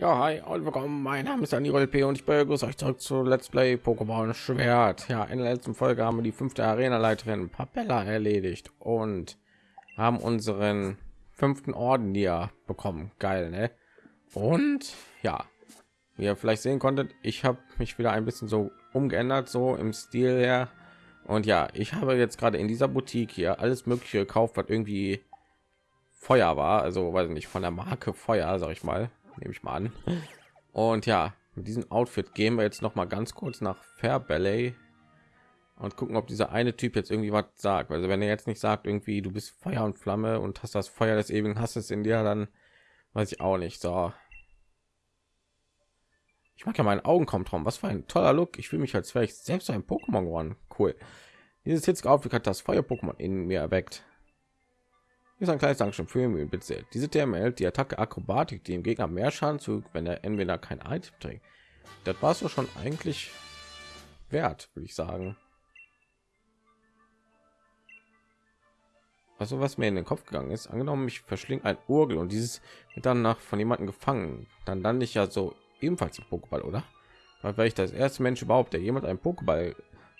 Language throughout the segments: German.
Ja, hi und willkommen. Mein Name ist Daniel P. und ich begrüße euch zurück zu Let's Play Pokémon Schwert. Ja, in der letzten Folge haben wir die fünfte Arena-Leiterin Papella erledigt und haben unseren fünften Orden hier bekommen. Geil, ne? Und ja, wie ihr vielleicht sehen konntet, ich habe mich wieder ein bisschen so umgeändert, so im Stil her. Und ja, ich habe jetzt gerade in dieser Boutique hier alles Mögliche gekauft, was irgendwie Feuer war, also weiß nicht von der Marke Feuer, sag ich mal nehme ich mal an. Und ja, mit diesem Outfit gehen wir jetzt noch mal ganz kurz nach Fair Ballet und gucken, ob dieser eine Typ jetzt irgendwie was sagt. Also wenn er jetzt nicht sagt, irgendwie du bist Feuer und Flamme und hast das Feuer des ewigen Hasses in dir, dann weiß ich auch nicht. So. Ich mag ja meinen Augenkomtraum. Was für ein toller Look. Ich fühle mich als wäre ich selbst ein Pokémon geworden. Cool. Dieses jetzt Outfit hat das Feuer-Pokémon in mir erweckt ist ein kleines Dankeschön für ihn bitte. Diese hält die Attacke Akrobatik, die dem Gegner mehr Schaden zu, wenn er entweder kein Item trägt. Das war so schon eigentlich wert, würde ich sagen. Also was mir in den Kopf gegangen ist, angenommen ich verschlinge ein Urgel und dieses wird dann nach von jemandem gefangen, dann dann nicht ja so ebenfalls ein Pokéball, oder? Weil wäre ich das erste Mensch überhaupt, der jemand ein Pokéball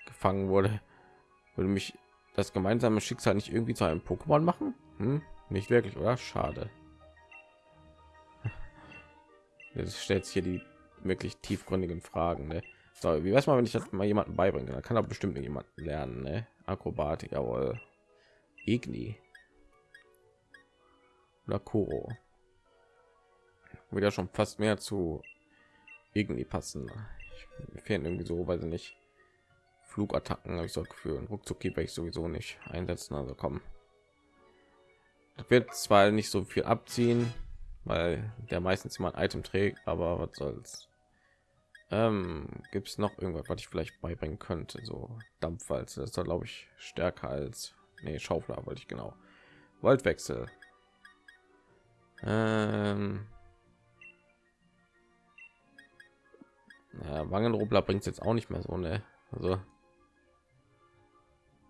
gefangen wurde, würde mich das gemeinsame Schicksal nicht irgendwie zu einem Pokémon machen? Hm? Nicht wirklich, oder? Schade. Jetzt stellt sich hier die wirklich tiefgründigen Fragen. Ne? So, wie weiß man, wenn ich das mal jemanden beibringen dann kann er bestimmt jemand lernen. Ne? Akrobatik, jawohl. Igni. Oder Kuro. Wieder schon fast mehr zu Igni passen. Ich, fehlen irgendwie so, weil sie nicht Flugattacken habe ich so Gefühl. Ruckzuck ich sowieso nicht einsetzen. Also kommen wird zwar nicht so viel abziehen, weil der meistens jemand Item trägt, aber was soll's. Ähm, Gibt es noch irgendwas, was ich vielleicht beibringen könnte? So Dampfwalze, das ist glaube ich stärker als nee, Schaufler wollte ich genau. Voltwechsel. Ähm, ja, Wangenrubler bringt jetzt auch nicht mehr so, ne? Also,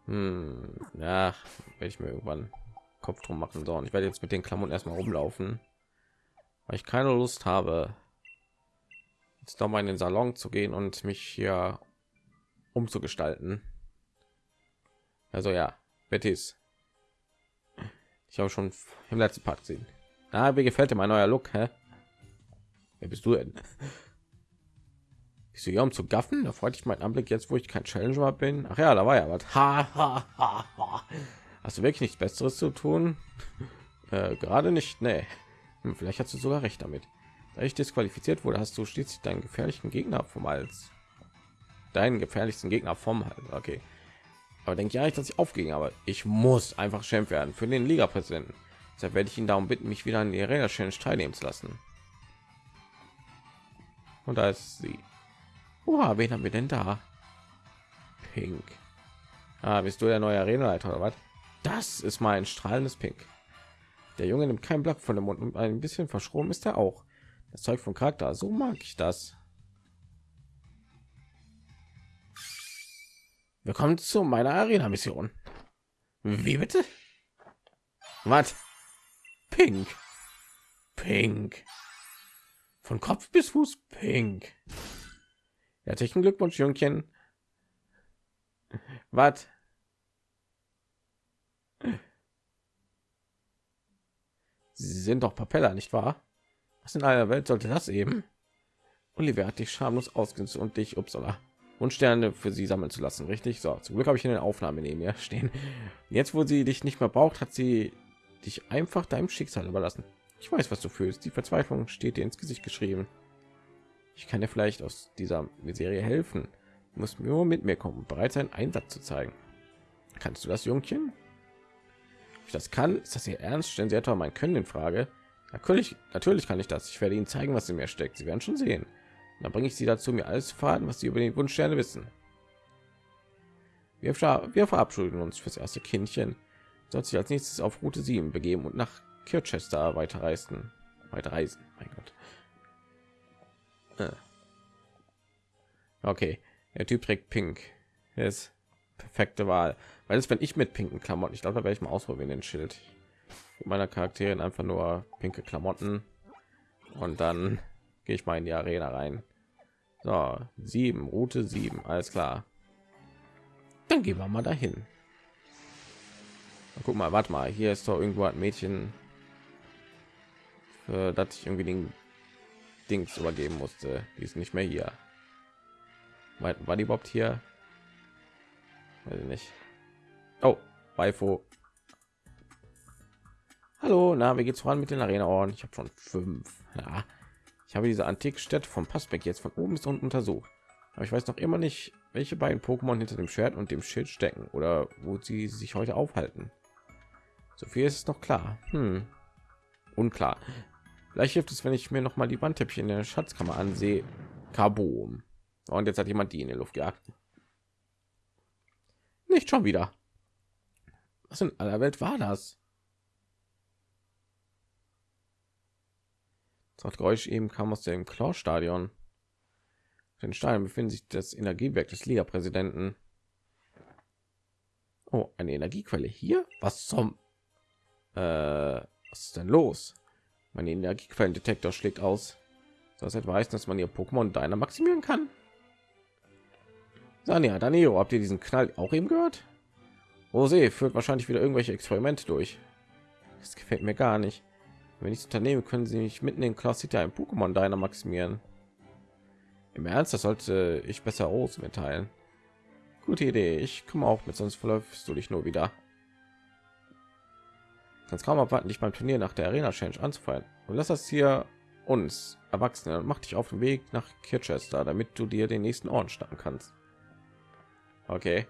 hm, ja, werde ich mir irgendwann Kopf drum machen. So, und ich werde jetzt mit den Klamotten erstmal rumlaufen, weil ich keine Lust habe, jetzt doch mal in den Salon zu gehen und mich hier umzugestalten. Also ja, Bettys. Ich habe schon im letzten Part gesehen. Na, wie gefällt dir mein neuer Look? Hä? Wer bist du denn? Bist du hier um zu gaffen? Da freut ich meinen Anblick jetzt, wo ich kein Challenger bin. Ach ja, da war ja was. Hast du wirklich nichts Besseres zu tun? Äh, Gerade nicht. Nee. Hm, vielleicht hast du sogar recht damit. Da ich disqualifiziert wurde, hast du stets deinen gefährlichen Gegner vom Hals. Deinen gefährlichsten Gegner vom Hals. Okay. Aber denke ja nicht, dass ich aufging. Aber ich muss einfach Champ werden für den Liga-Präsidenten. Deshalb werde ich ihn darum bitten, mich wieder an die Arena Challenge teilnehmen zu lassen. Und da ist sie. Oha, wen haben wir denn da? Pink. Ah, bist du der neue Arenaleiter oder was? Das ist mein strahlendes Pink. Der Junge nimmt kein Blatt von dem Mund und ein bisschen verschroben ist er auch. Das Zeug von Charakter, so mag ich das. Willkommen zu meiner Arena-Mission. Wie bitte? Was? Pink. Pink. Von Kopf bis Fuß pink. Herzlichen Glückwunsch, Jungchen. Was? Sie sind doch Papella, nicht wahr? Was in aller Welt sollte das eben? Oliver hat dich schamlos ausgenutzt und dich Upsala und Sterne für sie sammeln zu lassen, richtig? So, zum Glück habe ich in den Aufnahmen neben mir stehen. Jetzt, wo sie dich nicht mehr braucht, hat sie dich einfach deinem Schicksal überlassen. Ich weiß, was du fühlst. Die Verzweiflung steht dir ins Gesicht geschrieben. Ich kann dir vielleicht aus dieser Serie helfen. Du musst nur mit mir kommen, bereit sein, Einsatz zu zeigen. Kannst du das, Jungchen? Ich das kann? Ist das hier ernst? Stellen sie etwa mein können in frage. Natürlich natürlich kann ich das. Ich werde ihnen zeigen was in mir steckt. Sie werden schon sehen. Dann bringe ich sie dazu mir alles zu fahren was sie über den wunschsterne wissen. Wir, wir verabschieden uns fürs erste kindchen soll sich als nächstes auf route 7 begeben und nach kirchester weiterreisen. Weiterreisen mein gott. Okay der typ trägt pink. Ist perfekte wahl weil es wenn ich mit pinken klamotten ich glaube da werde ich mal ausprobieren den schild meiner charakterin einfach nur pinke klamotten und dann gehe ich mal in die Arena rein. So, sieben, Route sieben, alles klar. Dann gehen wir mal dahin. Guck mal, warte mal, hier ist doch irgendwo ein Mädchen, für das ich irgendwie den Dings übergeben musste. Die ist nicht mehr hier. War, die überhaupt hier? Weiß ich nicht. Oh, Beifo. Hallo, na, wie geht's voran mit den Arena-Orden? Ich habe schon fünf. Ja, ich habe diese Antikstätte vom Passbeck jetzt von oben bis unten untersucht. Aber ich weiß noch immer nicht, welche beiden Pokémon hinter dem Schwert und dem Schild stecken oder wo sie sich heute aufhalten. So viel ist noch klar. Hm. Unklar. Vielleicht hilft es, wenn ich mir noch mal die Wandtäppchen in der Schatzkammer ansehe. Carbon. Und jetzt hat jemand die in die Luft gejagt. Nicht schon wieder. Was in aller Welt war das? Das Geräusch eben kam aus dem Claw-Stadion. Den Stein befindet sich das Energiewerk des Liga-Präsidenten. Oh, eine Energiequelle hier? Was zum? Äh, was ist denn los? Mein Energiequellendetektor schlägt aus. Das heißt, dass man ihr Pokémon deiner maximieren kann. Sanja, Danilo, habt ihr diesen Knall auch eben gehört? Rosé führt wahrscheinlich wieder irgendwelche Experimente durch. Das gefällt mir gar nicht. Wenn ich unternehme, können sie nicht mitten in Class City ein Pokémon deiner maximieren. Im Ernst, das sollte ich besser aus mitteilen. Gute Idee, ich komme auch mit, sonst verläufst du dich nur wieder. Kannst kaum abwarten, dich beim Turnier nach der Arena Change anzufallen. Und lass das hier uns Erwachsene mach dich auf den Weg nach Kirchester, damit du dir den nächsten Orden starten kannst. Okay.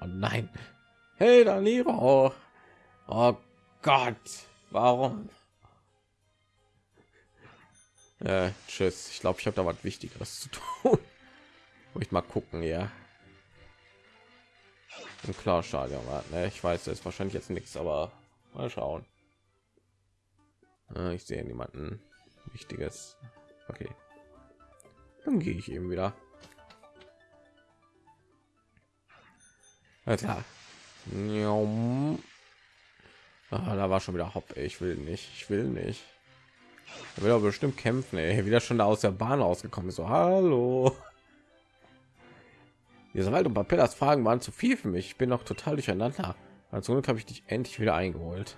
Oh nein. Hey, Daniro. Oh Gott. Warum? Äh, tschüss. Ich glaube, ich habe da was Wichtigeres zu tun. Wo ich mal gucken, ja. Ein klar Stadion war. Ne? Ich weiß, das ist wahrscheinlich jetzt nichts, aber mal schauen. Äh, ich sehe niemanden Wichtiges. Okay. Dann gehe ich eben wieder. Alter. Ah, da war schon wieder Hopp. Ich will nicht. Ich will nicht. Er will aber bestimmt kämpfen. Ey. Wieder schon da aus der Bahn rausgekommen. So, hallo. Diese Wald und Papellas Fragen waren zu viel für mich. Ich bin noch total durcheinander. Als Glück habe ich dich endlich wieder eingeholt.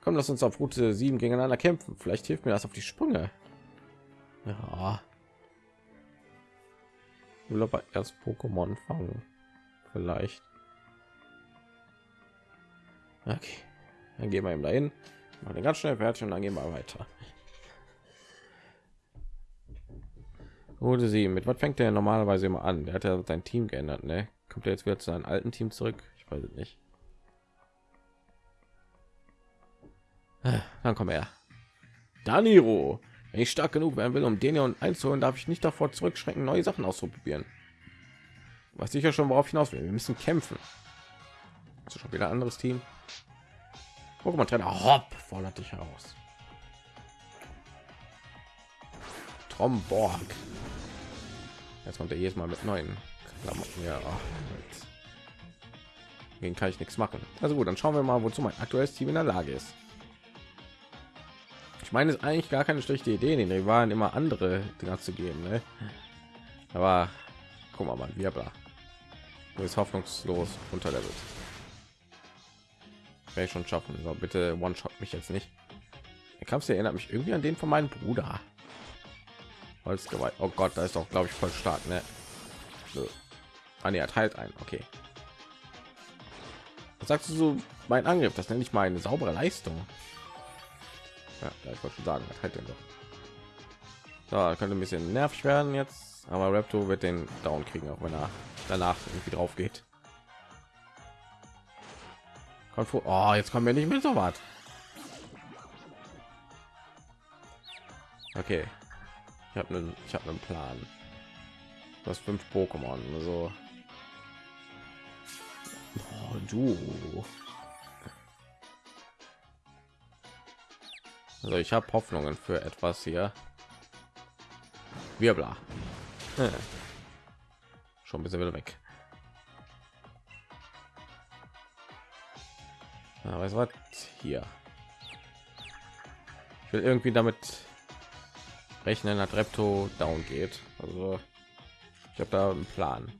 Komm, lass uns auf Route 7 gegeneinander kämpfen. Vielleicht hilft mir das auf die Sprünge. Ja. Ich will aber erst Pokémon fangen vielleicht. Okay, dann gehen wir ihm dahin, machen ganz schnell fertig und dann gehen wir weiter. Wurde sie mit was fängt der normalerweise immer an? Der hat ja sein Team geändert, ne? Kommt er jetzt wieder zu seinem alten Team zurück? Ich weiß nicht. Dann komm her. Daniro. Wenn ich stark genug werden will, um den und einzuholen, darf ich nicht davor zurückschrecken, neue Sachen auszuprobieren was sicher schon worauf hinaus will. Wir müssen kämpfen. Also schon wieder anderes Team. Pokémon Trainer Hopp fordert dich heraus. Tromborg. Jetzt kommt er jedes Mal mit neuen Klamotten. Ja, gegen kann ich nichts machen. Also gut, dann schauen wir mal, wozu mein aktuelles Team in der Lage ist. Ich meine, es eigentlich gar keine schlechte Idee, den Rivalen immer andere Dinger zu geben. Ne? Aber guck mal, wir bla ist hoffnungslos unterlevelt. Werde ich schon schaffen. So, bitte one shot mich jetzt nicht. Der Kampf erinnert mich irgendwie an den von meinem Bruder. Holzgewalt. Oh Gott, da ist doch glaube ich voll stark, ne? So. Ah, nee, er teilt ein. Okay. Was sagst du so? Mein Angriff, das nenne ich mal eine saubere Leistung. Ja, ich wollte sagen, was halt denn doch. So, könnte ein bisschen nervig werden jetzt, aber Raptor wird den Down kriegen, auch wenn er danach irgendwie drauf geht. Oh, jetzt kommen wir nicht mehr so weit. Okay, ich habe einen, ich habe einen Plan. Das fünf Pokémon, also oh, du. Also ich habe Hoffnungen für etwas hier. Wirbler. Hm schon ein bisschen wieder weg ja, was hier Ich will irgendwie damit rechnen, dass Repto down geht. Also ich habe da einen Plan.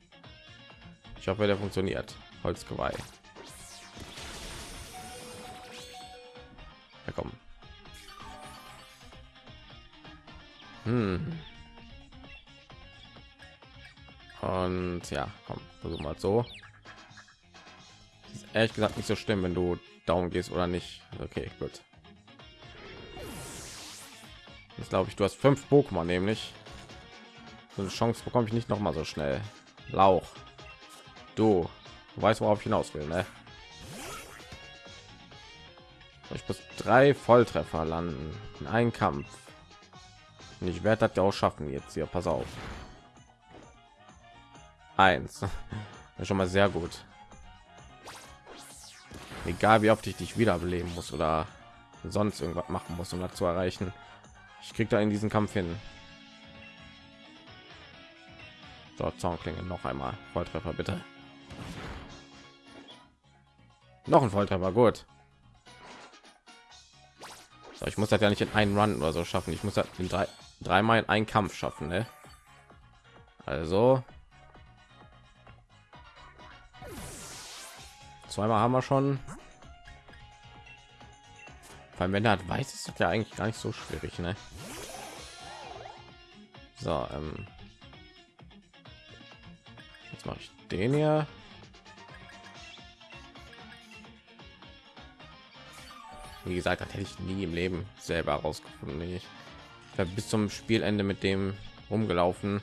Ich hoffe, der funktioniert. Holzgeweih. Ja, komm, versuch mal so. Ist ehrlich gesagt nicht so schlimm, wenn du down gehst oder nicht. Okay, gut. Jetzt glaube ich, du hast fünf Pokémon nämlich. So eine Chance bekomme ich nicht noch mal so schnell. Lauch. Du, du weißt, worauf ich hinaus will, ne? Ich muss drei Volltreffer landen in einen Kampf. Und ich werde das ja auch schaffen jetzt hier. Pass auf. Eins. Schon mal sehr gut. Egal wie oft ich dich wiederbeleben muss oder sonst irgendwas machen muss, um das zu erreichen. Ich krieg da in diesen Kampf hin. So, Zaunklinge noch einmal. Volltreffer bitte. Noch ein Volltreffer, gut. So, ich muss das ja nicht in einen Run oder so schaffen. Ich muss das in drei, dreimal in einen Kampf schaffen. Ne? Also zweimal haben wir schon. Weil wenn er hat weiß, ist das ja eigentlich gar nicht so schwierig, ne? So, ähm jetzt mache ich den hier. Wie gesagt, das hätte ich nie im Leben selber herausgefunden. Ich habe bis zum Spielende mit dem rumgelaufen,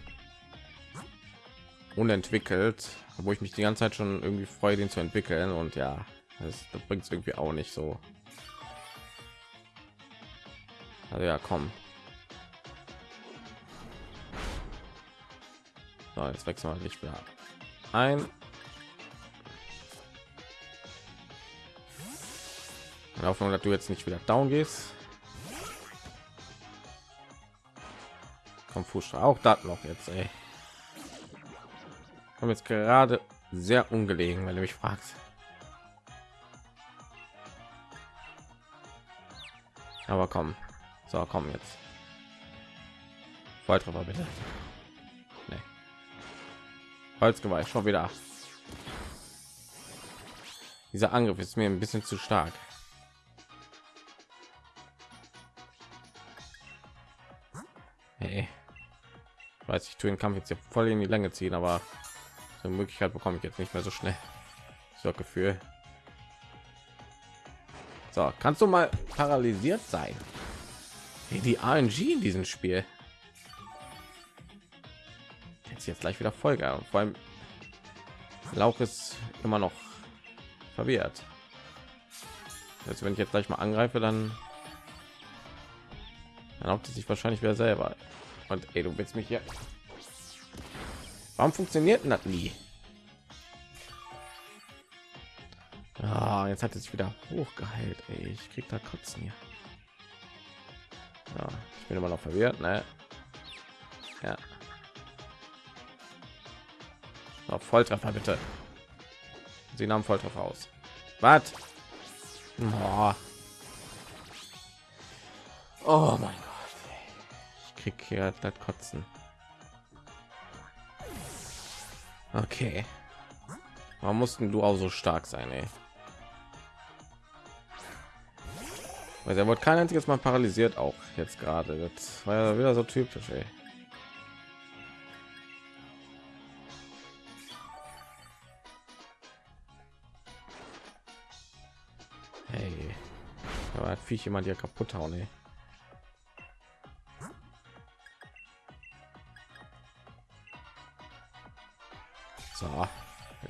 unentwickelt, wo ich mich die ganze Zeit schon irgendwie freue, den zu entwickeln. Und ja, das, das bringt es irgendwie auch nicht so. Also ja, komm. So, jetzt wechseln wir nicht mehr ein. In Hoffnung, dass du jetzt nicht wieder down gehst. Komm, Fuß auch das noch jetzt, ey. Komm jetzt gerade sehr ungelegen, wenn du mich fragst. Aber komm, so komm jetzt. Volltreffer bitte. Nee. Holzgeweih schon wieder. Dieser Angriff ist mir ein bisschen zu stark. Hey. Ich weiß, ich tue den Kampf jetzt hier voll in die Länge ziehen, aber eine Möglichkeit bekomme ich jetzt nicht mehr so schnell. So Gefühl. So, kannst du mal paralysiert sein? Wie die ANG in diesem Spiel. Jetzt jetzt gleich wieder Folge. Vor allem Lauch ist immer noch verwehrt. Also wenn ich jetzt gleich mal angreife, dann erlaubt es sich wahrscheinlich wieder selber. Und ey, du willst mich hier. Warum funktioniert das nie? Ah, jetzt hat es sich wieder hochgeheilt. Ey. Ich krieg da kotzen hier. Ja, ich bin immer noch verwirrt, ne? Ja. Auf Volltreffer bitte. Sie nahmen Volltreffer aus. Was? Oh. oh mein Gott. Ich krieg hier das Kotzen. Okay. Warum mussten du auch so stark sein, ey? Weil er wurde kein einziges Mal paralysiert, auch jetzt gerade. Das war ja wieder so typisch, ey. Hey, aber hat Viech jemand hier kaputt hauen, ey.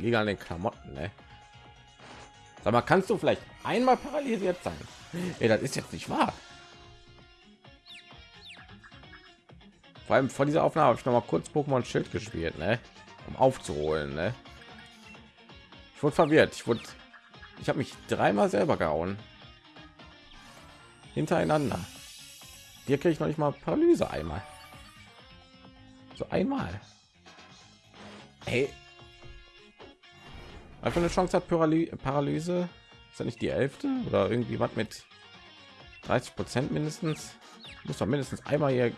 Liegen an den Klamotten, ne? Sag mal, kannst du vielleicht einmal paralysiert sein? Ey, das ist jetzt nicht wahr. Vor allem vor dieser Aufnahme habe ich noch mal kurz Pokémon Schild gespielt, ne? um aufzuholen. Ne? Ich wurde verwirrt. Ich wurde, ich habe mich dreimal selber gehauen hintereinander. Hier kriege ich noch nicht mal Paralyse einmal. So einmal. Hey, einfach eine Chance hat Paraly Paralyse ist ja nicht die elfte oder irgendwie was mit 30 Prozent mindestens. Muss doch mindestens einmal hier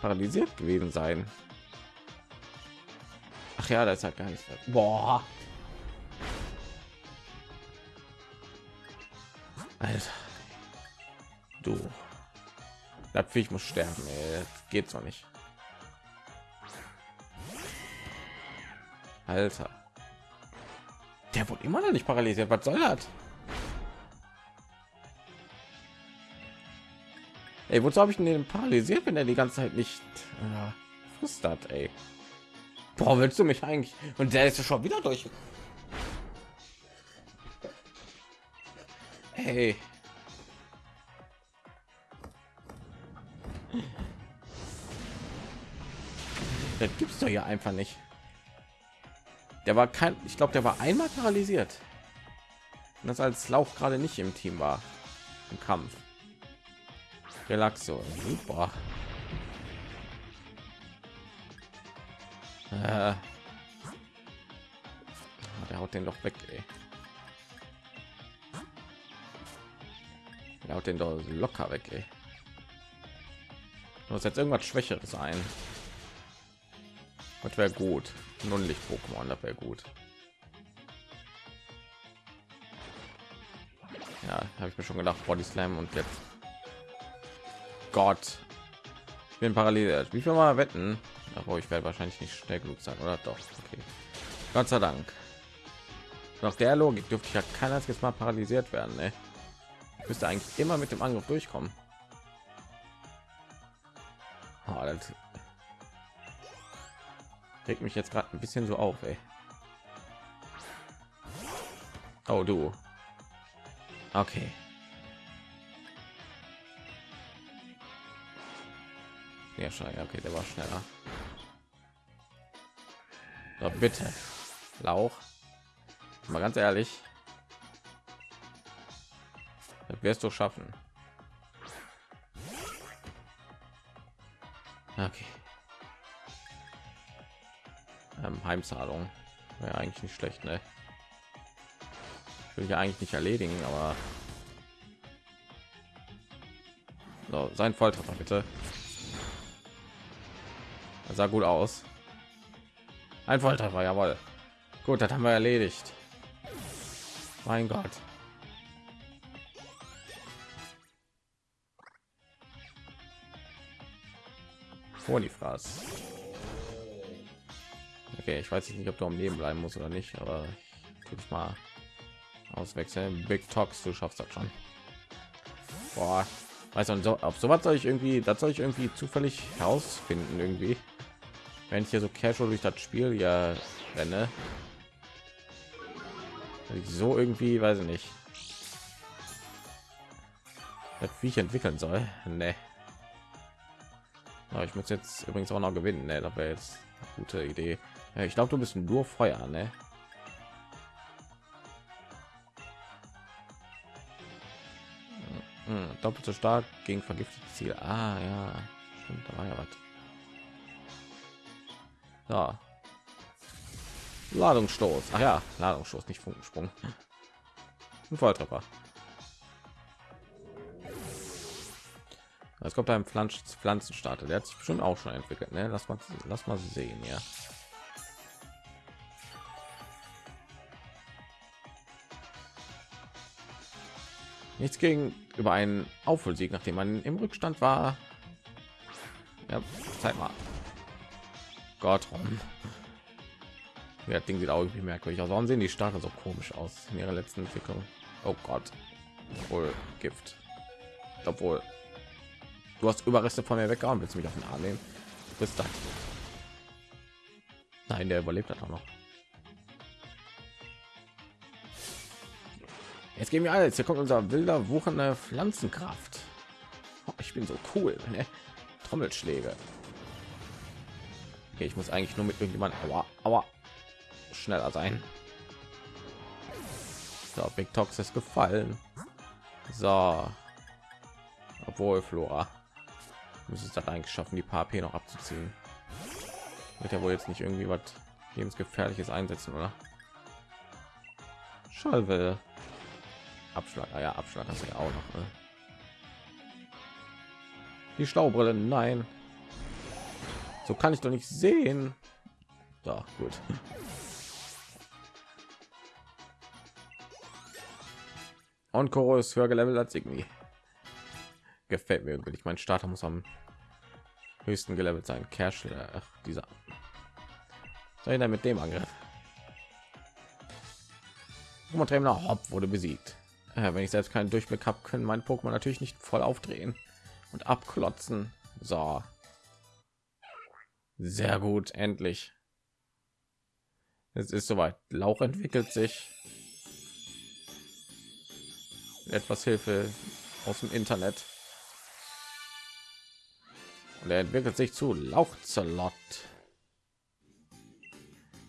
paralysiert gewesen sein. Ach ja, das ist halt gar nicht. Boah. Alter. Du. Das Viech muss sterben. Ey. Das geht so nicht. Alter. Der wurde immer noch nicht paralysiert. Was soll das? Ey, wozu habe ich den paralysiert, wenn er die ganze Zeit nicht äh, frustert, ey? Boah, willst du mich eigentlich? Und der ist schon wieder durch. Hey. Das gibt's doch hier einfach nicht. Der war kein, ich glaube, der war einmal paralysiert. Und das als Lauch gerade nicht im Team war im Kampf. Relaxo, super. Äh. Der haut den doch weg, ey. Der haut den doch locker weg, ey. Muss jetzt irgendwas Schwächeres ein. Das wäre gut. Nun Licht Pokémon, das wäre gut. Ja, habe ich mir schon gedacht, Body Slam und jetzt Gott. Ich bin parallel. Wie viel mal wetten? Aber ich werde wahrscheinlich nicht schnell genug sein, oder doch? Okay. Gott sei Dank. Nach der Logik dürfte ich ja kein einziges Mal paralysiert werden. Ne? Ich müsste eigentlich immer mit dem Angriff durchkommen. Oh, das regt mich jetzt gerade ein bisschen so auf. Ey. Oh, du. Okay. Ja, schon. Okay, der war schneller. So, bitte. Lauch. Mal ganz ehrlich. Das wirst du schaffen. Okay. Ähm, Heimzahlung. Wäre eigentlich nicht schlecht, ne? Ich will ja eigentlich nicht erledigen, aber so, sein Volltreffer bitte. Das sah gut aus. Ein Volltreffer, jawohl. Gut, das haben wir erledigt. Mein Gott. Vor die Fraß. Okay, ich weiß nicht, ob du am Leben bleiben muss oder nicht, aber ich mal auswechseln. Big Talks, du schaffst das schon. Boah, weiß also, so, auf sowas soll ich irgendwie, das soll ich irgendwie zufällig herausfinden irgendwie wenn ich hier so casual durch das Spiel ja renne, so irgendwie, weiß ich nicht, wie ich entwickeln soll. Nee. Aber ich muss jetzt übrigens auch noch gewinnen. Ne? Das jetzt gute Idee. Ja, ich glaube, du bist nur Feuer. Ne? Hm, doppelt so stark gegen vergiftetes Ziel. Ah ja, stimmt, da war ja was. So. Ladungsstoß. Ach ja, Ladungsstoß, nicht Funkensprung. Ein Volltreffer. Es kommt ein Pflanzen Pflanzenstarter. Der hat sich schon auch schon entwickelt. Ne? Lass mal, lass mal sehen, ja. Nichts gegen über einen Aufholsieg, nachdem man im Rückstand war. Ja, zeig mal. Gott, ja, Ding sieht auch irgendwie merkwürdig aus. Warum sehen die Starke so komisch aus in ihrer letzten Entwicklung? Oh Gott, wohl Gift. Obwohl, du hast Überreste von mir weggehauen. Willst du mich auf den Arm nehmen? Bis dann. Nein, der überlebt hat auch noch. Jetzt gehen wir alles. Hier kommt unser wilder wuchernde Pflanzenkraft. Oh, ich bin so cool. Ne? Trommelschläge. Okay, ich muss eigentlich nur mit irgendjemand aber aber schneller sein. So, Big Tox ist gefallen. So, obwohl Flora muss es das eigentlich schaffen, die paar P noch abzuziehen. Wird ja wohl jetzt nicht irgendwie was lebensgefährliches einsetzen, oder? Schalwe. Abschlag, ah ja, Abschlag hast du ja auch noch. Ne? Die Schlaubrille, nein. So kann ich doch nicht sehen. So, gut. Und Koro ist höher gelevelt als irgendwie. Gefällt mir irgendwie. Mein Starter muss am höchsten gelevelt sein. Cash, ach, dieser. Ich denn mit dem Angriff? Trainer Hop wurde besiegt. Ja, wenn ich selbst keinen Durchblick habe, können mein Pokémon natürlich nicht voll aufdrehen und abklotzen. So. Sehr gut, endlich. Es ist soweit. Lauch entwickelt sich. Etwas Hilfe aus dem Internet. Und er entwickelt sich zu Lauchzelot.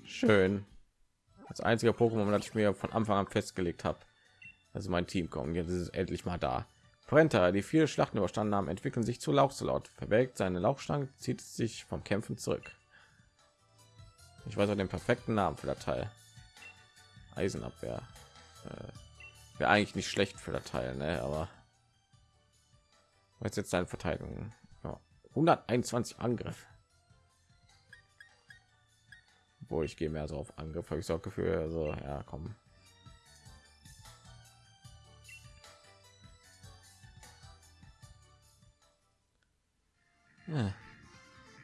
Schön. Als einziger Pokémon, das ich mir von Anfang an festgelegt habe. Also mein Team kommen. Jetzt ist es endlich mal da. Brenta, die viele Schlachten überstanden haben, entwickeln sich zu Lauchzelot. Verwelkt seine Lauchstange, zieht sich vom Kämpfen zurück. Ich weiß auch den perfekten Namen für der Teil. Eisenabwehr. Äh, Wäre eigentlich nicht schlecht für der Teil, ne? aber was jetzt seine Verteidigung? Ja, 121 Angriff. Wo ich gehe mehr so auf Angriff, habe ich so Gefühl, also ja, komm.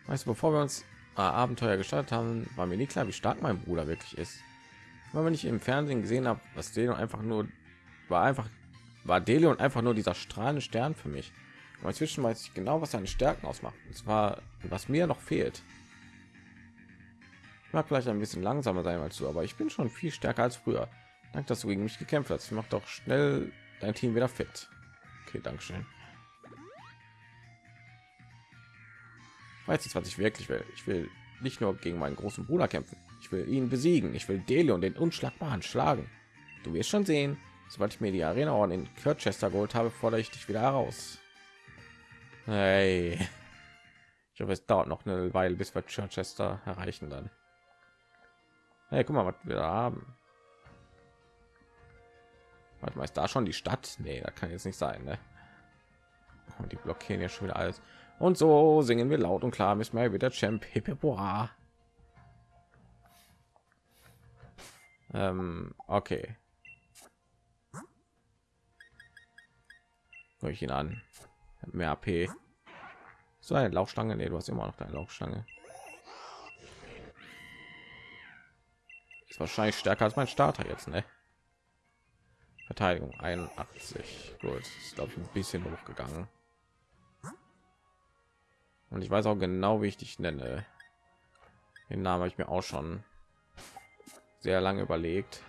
Weißt du, bevor wir uns äh, Abenteuer gestartet haben, war mir nie klar, wie stark mein Bruder wirklich ist. Weil wenn ich im Fernsehen gesehen habe, was Delion einfach nur war einfach war Delion einfach nur dieser strahlende Stern für mich. Und inzwischen weiß ich genau, was seine Stärken ausmacht. Und zwar, was mir noch fehlt. Ich mag vielleicht ein bisschen langsamer sein als du, aber ich bin schon viel stärker als früher. Dank, dass du gegen mich gekämpft hast. Ich mach doch schnell dein Team wieder fit. Okay, Dankeschön. Weiß jetzt, was ich wirklich will. Ich will nicht nur gegen meinen großen Bruder kämpfen. Ich will ihn besiegen. Ich will Delion den unschlagbaren schlagen. Du wirst schon sehen, sobald ich mir die Arena Orden in Kirchester geholt habe, fordere ich dich wieder heraus. Hey. Ich hoffe, es dauert noch eine Weile, bis wir Chichester erreichen dann. Hey, guck mal, was wir da haben. Warte mal, ist da schon die Stadt? Nee, da kann jetzt nicht sein, ne? Und die blockieren ja schon wieder alles. Und so singen wir laut und klar, müssen wir wieder Champ Hippeboa. Ähm, okay. Hör ich ihn an. Mehr AP. So eine Laufstange. Nee, du hast immer noch deine Laufstange. Ist wahrscheinlich stärker als mein Starter jetzt, ne? Verteidigung 81. Gut, ist glaube ich ein bisschen hochgegangen. Und ich weiß auch genau, wie ich dich nenne. Den Namen habe ich mir auch schon sehr lange überlegt.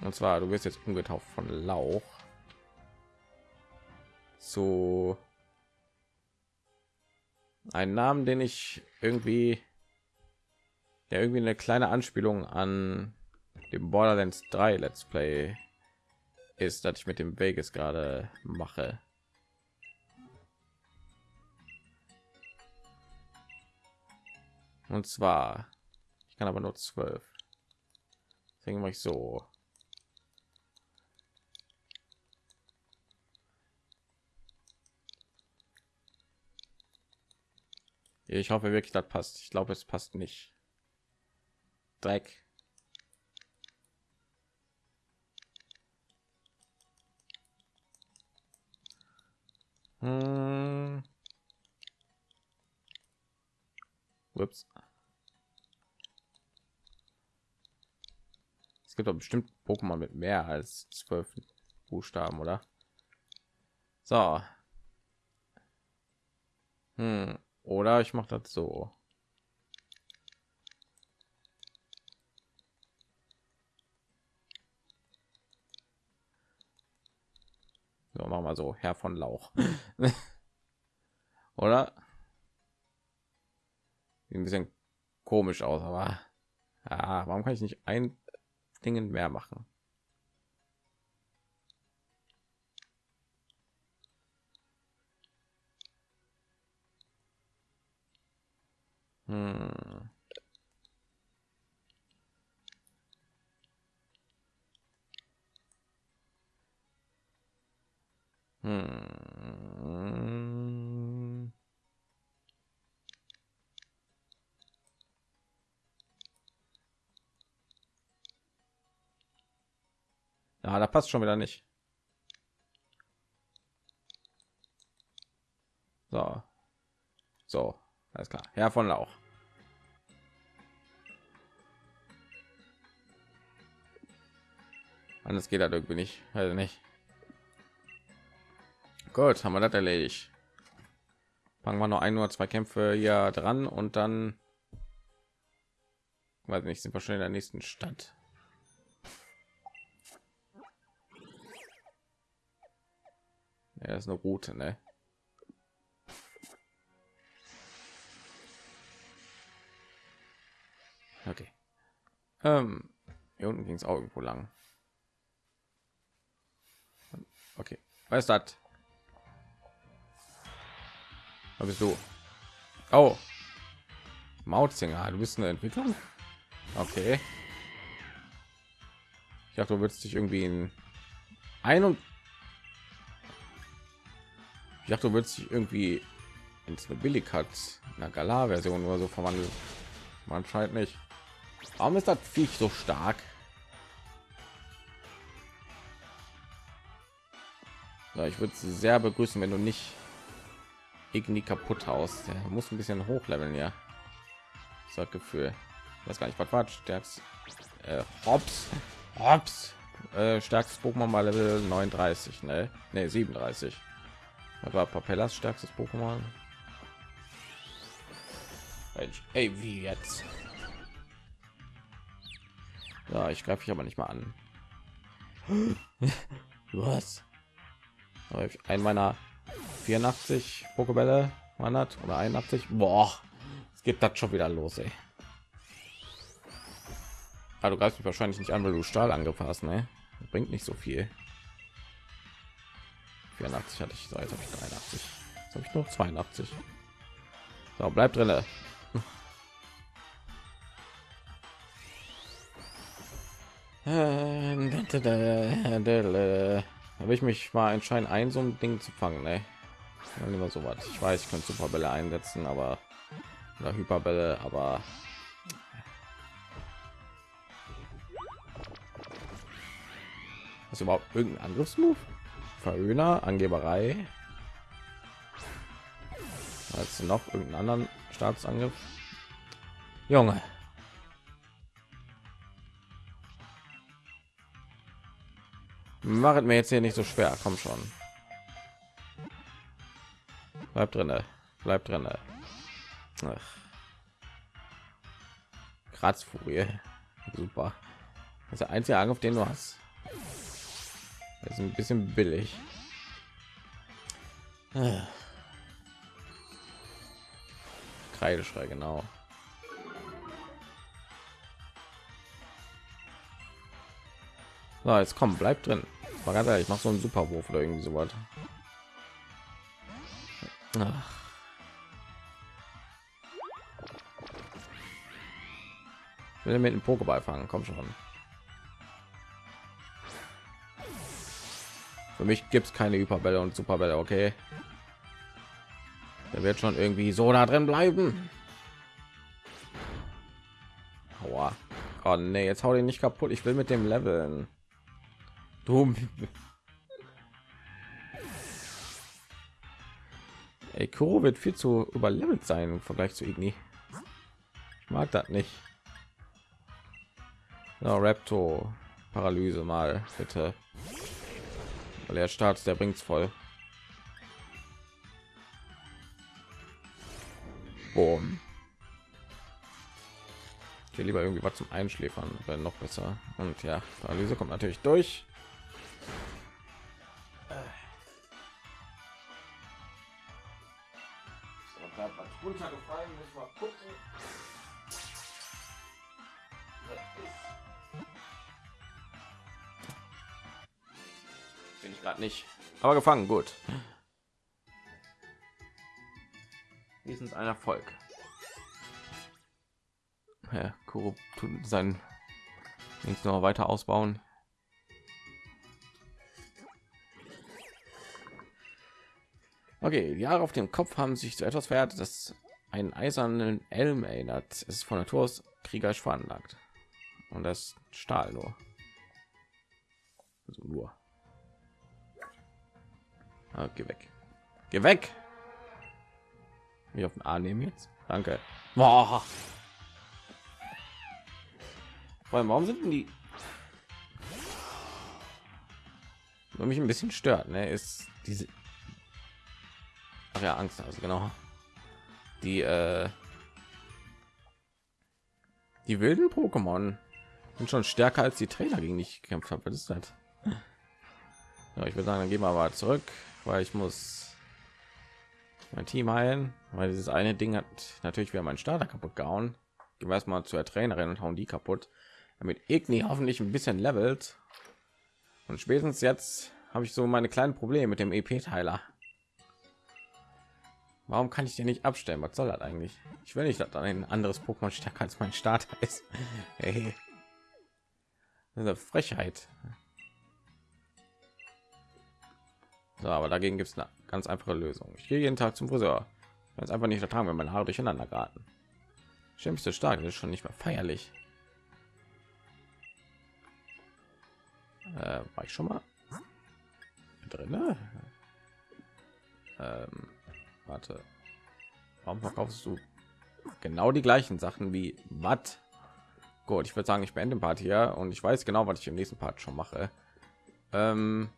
Und zwar, du wirst jetzt umgetauft von Lauch zu einen Namen, den ich irgendwie, der irgendwie eine kleine Anspielung an dem Borderlands 3 Let's Play ist, dass ich mit dem Vegas gerade mache. Und zwar, ich kann aber nur zwölf. Deswegen mache ich so. Ich hoffe wirklich, das passt. Ich glaube, es passt nicht. Dreck. Hm. Ups. Es gibt doch bestimmt Pokémon mit mehr als zwölf Buchstaben, oder? So. Hm. Oder ich mache das so. So, machen wir so, Herr von Lauch. oder? Ein bisschen komisch aus, aber ja, warum kann ich nicht ein Ding mehr machen? Hm. Hm. Ah, da passt schon wieder nicht. So. So, alles klar. Herr von Lauch. Anders geht halt irgendwie nicht. Also nicht. Gut, haben wir das erledigt. Fangen wir noch ein oder zwei Kämpfe hier dran und dann weiß nicht, sind wir schon in der nächsten Stadt. Ja, das ist eine Route, ne? Okay. Ähm, hier unten ging es auch irgendwo lang. Okay. Was ist das? Was bist du? Oh. Mautzinger, du bist eine Entwicklung? Okay. Ich dachte, du würdest dich irgendwie in ein und ich dachte, du würdest dich irgendwie ins eine billig hat einer Galar Version oder so verwandeln. Man scheint nicht. Warum ist das Viech so stark? Ja, ich würde sie sehr begrüßen, wenn du nicht irgendwie kaputt haust. Der muss ein bisschen hochleveln, ja. So Gefühl. Weiß gar nicht, was war stärkst. Äh, Hops, Hops, äh, stärkstes Pokémon mal Level 39, ne? Ne, 37. War Papellas stärkstes Pokémon. Ey, wie jetzt? Ja, ich greife ich aber nicht mal an. Was? Ein meiner 84 Pokebälle wandert oder 81. Boah, es geht das schon wieder los, ey. Ah, du greifst mich wahrscheinlich nicht an, weil du Stahl angepasst, ne? bringt nicht so viel. 84 hatte ich, so jetzt habe ich 83. Jetzt habe ich noch 82. So, bleibt drinne. habe ich mich mal entscheiden ein so ein ding zu fangen ne? immer so was ich weiß ich könnte superbälle einsetzen aber oder hyperbälle aber ist überhaupt irgendein angriffsmove verhöhner angeberei als noch irgendeinen anderen staatsangriff junge Machet mir jetzt hier nicht so schwer, komm schon. Bleib drinne, bleib drinne. Kratzfurie, super. Das ist der einzige Angriff, den du hast. Das ist ein bisschen billig. Kreideschrei, genau. So, jetzt kommt, bleibt drin. War ganz ehrlich, ich mache so einen Superwurf oder irgendwie so was. mit dem Pokéball fangen, komm schon. Für mich gibt es keine Hyperbälle und Superbälle, okay? Der wird schon irgendwie so da drin bleiben. Aua. Oh nee, jetzt hau den nicht kaputt. Ich will mit dem Leveln. Dumm. Ey, Kuro wird viel zu überlevelt sein im Vergleich zu Igni. Ich mag das nicht. Ja, Raptor, Paralyse mal bitte. Weil er startet, der bringt's voll. Boom. Hier lieber irgendwie was zum Einschläfern, wäre noch besser. Und ja, Paralyse kommt natürlich durch. runtergefallen, muss mal gucken. Nicht. Aber gefangen, gut. Wenigstens ein Erfolg. Ja, Kuro tut sein links noch weiter ausbauen. Okay, die Jahre auf dem Kopf haben sich zu etwas verhärtet, das einen eisernen Elm erinnert. Es ist von Natur aus kriegerisch veranlagt. Und das Stahl nur. Also nur. Ah, geh weg. Geh weg. Wie auf den A nehmen jetzt. Danke. Boah. Warum sind die was mich ein bisschen stört, ne, ist diese Ach ja, Angst, also genau. Die äh, die wilden Pokémon sind schon stärker als die Trainer gegen die ich gekämpft habe. Was ist das? Ja, ich würde sagen, dann gehen wir aber zurück, weil ich muss mein Team heilen, weil dieses eine Ding hat natürlich wieder meinen Starter kaputt gehauen. Gehen wir erstmal zur Trainerin und hauen die kaputt, damit Igni hoffentlich ein bisschen levelt. Und spätestens jetzt habe ich so meine kleinen Probleme mit dem EP-Teiler. Warum kann ich den nicht abstellen? Was soll das eigentlich? Ich will nicht, dass ein anderes Pokémon stärker als mein Starter ist. Hey. eine Frechheit. So, aber dagegen gibt es eine ganz einfache Lösung. Ich gehe jeden Tag zum Friseur. Wenn es einfach nicht ertragen, wenn meine Haare durcheinander geraten. Schimpfste stark, das ist schon nicht mehr feierlich. Äh, war ich schon mal drin? Ne? Ähm, warte. Warum verkaufst du genau die gleichen Sachen wie was? Gut, ich würde sagen, ich beende den Part hier und ich weiß genau, was ich im nächsten Part schon mache. Ähm,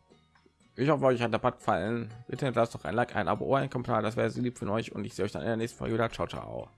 ich hoffe, euch hat der Part gefallen. Bitte lasst doch ein Like, ein Abo, ein Kommentar, das wäre lieb von euch und ich sehe euch dann in der nächsten Folge wieder. Ciao, ciao.